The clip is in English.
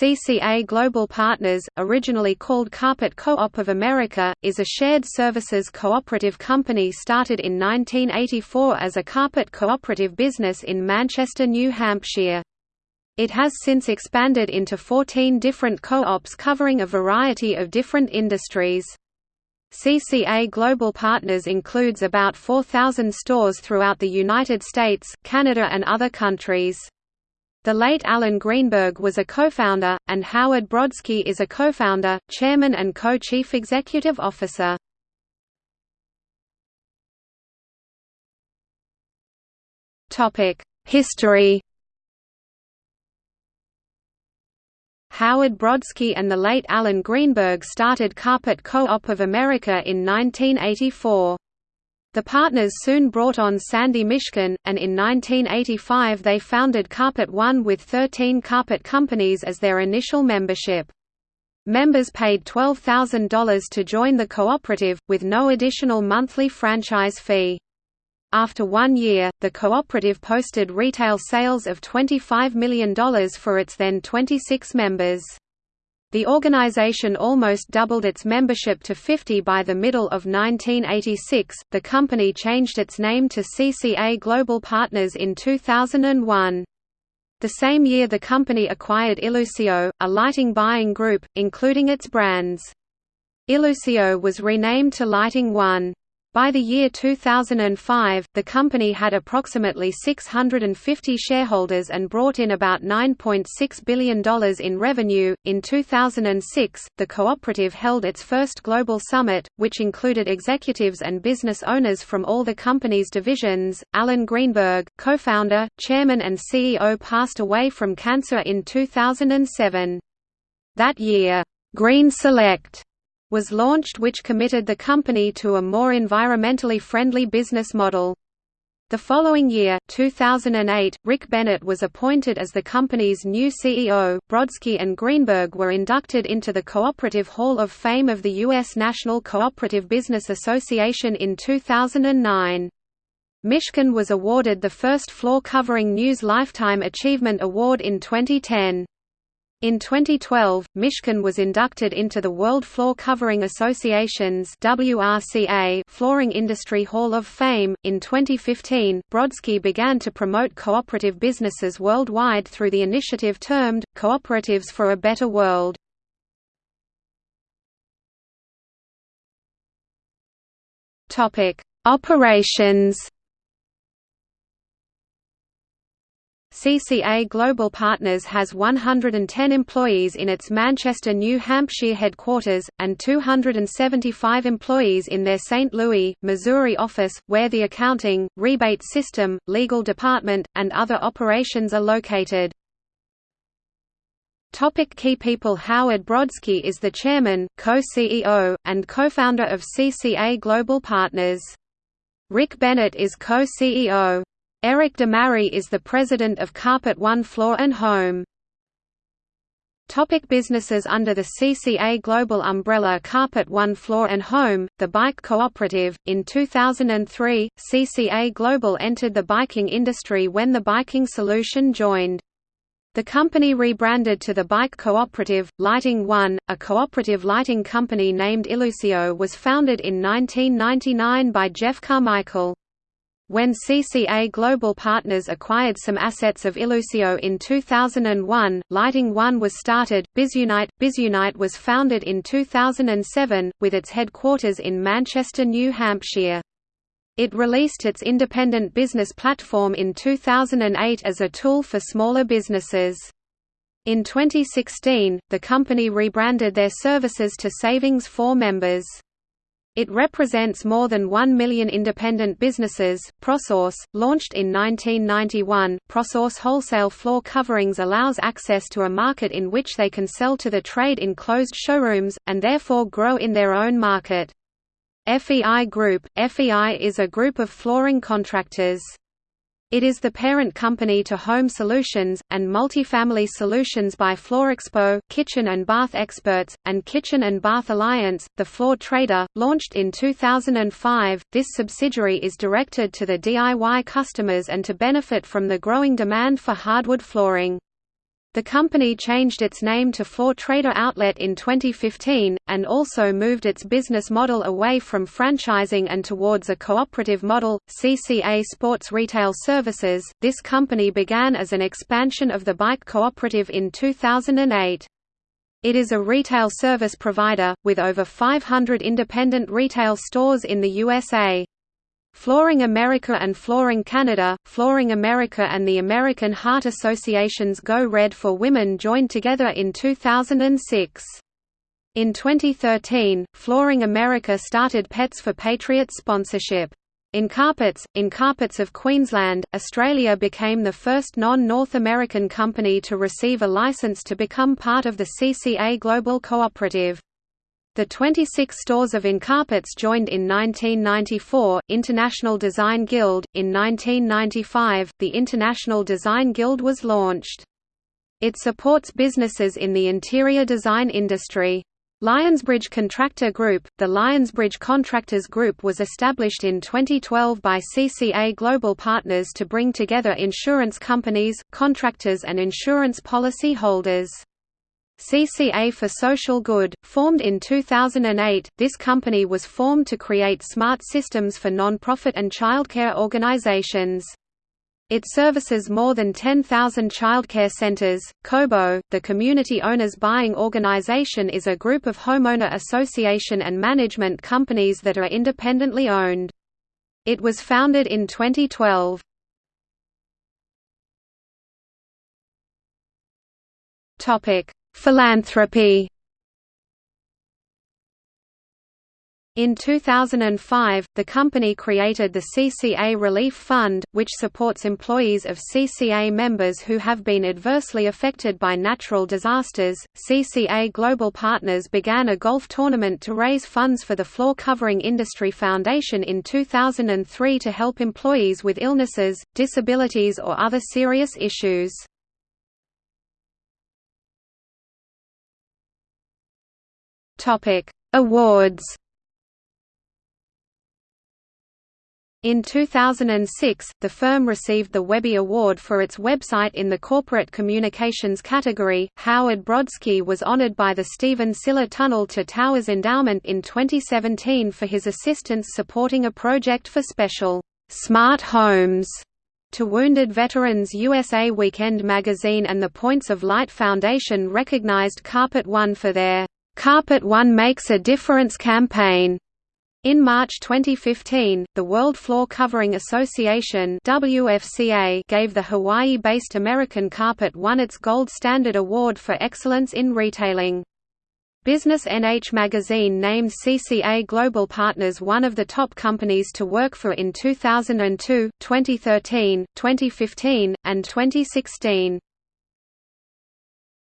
CCA Global Partners, originally called Carpet Co-op of America, is a shared services cooperative company started in 1984 as a carpet cooperative business in Manchester, New Hampshire. It has since expanded into 14 different co-ops covering a variety of different industries. CCA Global Partners includes about 4,000 stores throughout the United States, Canada and other countries. The late Alan Greenberg was a co-founder, and Howard Brodsky is a co-founder, chairman and co-chief executive officer. History Howard Brodsky and the late Alan Greenberg started Carpet Co-op of America in 1984. The partners soon brought on Sandy Mishkin, and in 1985 they founded Carpet One with 13 carpet companies as their initial membership. Members paid $12,000 to join the cooperative, with no additional monthly franchise fee. After one year, the cooperative posted retail sales of $25 million for its then 26 members. The organization almost doubled its membership to 50 by the middle of 1986. The company changed its name to CCA Global Partners in 2001. The same year the company acquired Illusio, a lighting buying group, including its brands. Illusio was renamed to Lighting One. By the year 2005, the company had approximately 650 shareholders and brought in about $9.6 billion in revenue. In 2006, the cooperative held its first global summit, which included executives and business owners from all the company's divisions. Alan Greenberg, co founder, chairman, and CEO, passed away from cancer in 2007. That year, Green Select was launched which committed the company to a more environmentally friendly business model. The following year, 2008, Rick Bennett was appointed as the company's new CEO. Brodsky and Greenberg were inducted into the Cooperative Hall of Fame of the U.S. National Cooperative Business Association in 2009. Mishkin was awarded the first floor-covering News Lifetime Achievement Award in 2010. In 2012, Mishkin was inducted into the World Floor Covering Association's WRCA Flooring Industry Hall of Fame. In 2015, Brodsky began to promote cooperative businesses worldwide through the initiative termed Cooperatives for a Better World. Topic: Operations CCA Global Partners has 110 employees in its Manchester, New Hampshire headquarters, and 275 employees in their St. Louis, Missouri office, where the accounting, rebate system, legal department, and other operations are located. Topic key people Howard Brodsky is the chairman, co-CEO, and co-founder of CCA Global Partners. Rick Bennett is co-CEO. Eric DeMary is the president of Carpet One Floor and Home. Topic businesses Under the CCA Global umbrella Carpet One Floor and Home, the Bike Cooperative, in 2003, CCA Global entered the biking industry when the Biking Solution joined. The company rebranded to the Bike Cooperative. Lighting One, a cooperative lighting company named Illusio was founded in 1999 by Jeff Carmichael. When CCA Global Partners acquired some assets of Illusio in 2001, Lighting One was started. Bizunite Bizunite was founded in 2007, with its headquarters in Manchester, New Hampshire. It released its independent business platform in 2008 as a tool for smaller businesses. In 2016, the company rebranded their services to Savings for Members. It represents more than 1 million independent businesses. ProSource, launched in 1991, ProSource wholesale floor coverings allows access to a market in which they can sell to the trade in closed showrooms, and therefore grow in their own market. FEI Group FEI is a group of flooring contractors. It is the parent company to Home Solutions, and Multifamily Solutions by FloorExpo, Kitchen and Bath Experts, and Kitchen and Bath Alliance. The Floor Trader, launched in 2005, this subsidiary is directed to the DIY customers and to benefit from the growing demand for hardwood flooring. The company changed its name to Floor Trader Outlet in 2015, and also moved its business model away from franchising and towards a cooperative model, CCA Sports Retail Services. This company began as an expansion of the bike cooperative in 2008. It is a retail service provider, with over 500 independent retail stores in the USA. Flooring America and Flooring Canada, Flooring America and the American Heart Association's Go Red for Women joined together in 2006. In 2013, Flooring America started Pets for Patriots sponsorship. Incarpets, in Carpets of Queensland, Australia became the first non-North American company to receive a license to become part of the CCA Global Cooperative. The 26 stores of Incarpets joined in 1994, International Design Guild. In 1995, the International Design Guild was launched. It supports businesses in the interior design industry. Lionsbridge Contractor Group The Lionsbridge Contractors Group was established in 2012 by CCA Global Partners to bring together insurance companies, contractors and insurance policy holders. CCA for Social Good, formed in 2008, this company was formed to create smart systems for non-profit and childcare organizations. It services more than 10,000 childcare centers. COBO, the Community Owners Buying Organization is a group of homeowner association and management companies that are independently owned. It was founded in 2012. Topic: Philanthropy In 2005, the company created the CCA Relief Fund, which supports employees of CCA members who have been adversely affected by natural disasters. CCA Global Partners began a golf tournament to raise funds for the Floor Covering Industry Foundation in 2003 to help employees with illnesses, disabilities, or other serious issues. Topic: Awards. In 2006, the firm received the Webby Award for its website in the Corporate Communications category. Howard Brodsky was honored by the Stephen Siller Tunnel to Towers Endowment in 2017 for his assistance supporting a project for special smart homes to Wounded Veterans USA Weekend magazine and the Points of Light Foundation recognized Carpet One for their Carpet One Makes a Difference campaign. In March 2015, the World Floor Covering Association WFCA gave the Hawaii-based American Carpet One its Gold Standard Award for Excellence in Retailing. Business NH magazine named CCA Global Partners one of the top companies to work for in 2002, 2013, 2015, and 2016.